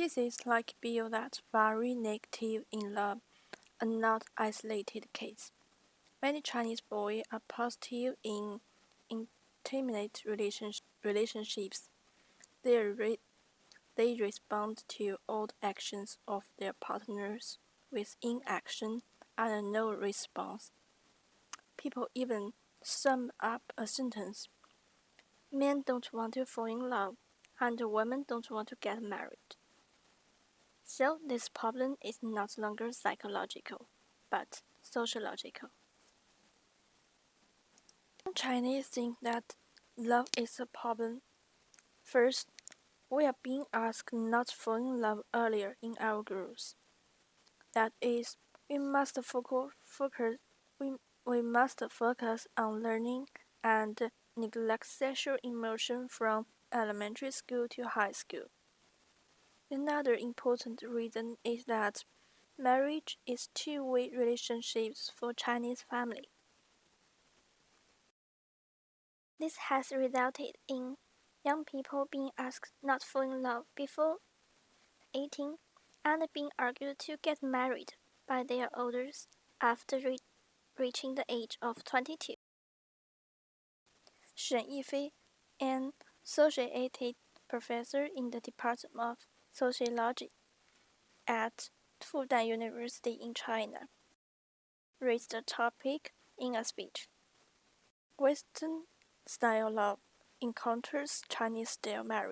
Cases like Bill that very negative in love are not isolated cases. Many Chinese boys are positive in intimate relationships. They, re they respond to odd actions of their partners with inaction and no response. People even sum up a sentence Men don't want to fall in love, and women don't want to get married. So this problem is not longer psychological, but sociological. Chinese think that love is a problem. First, we are being asked not to fall in love earlier in our growth. That is, we must focus, focus we, we must focus on learning and neglect sexual emotion from elementary school to high school. Another important reason is that marriage is two-way relationships for Chinese family. This has resulted in young people being asked not to fall in love before 18 and being argued to get married by their elders after re reaching the age of 22. Shen Yifei, an associated professor in the Department of Sociology at Fudan University in China, raised the topic in a speech. Western style love encounters Chinese style marriage.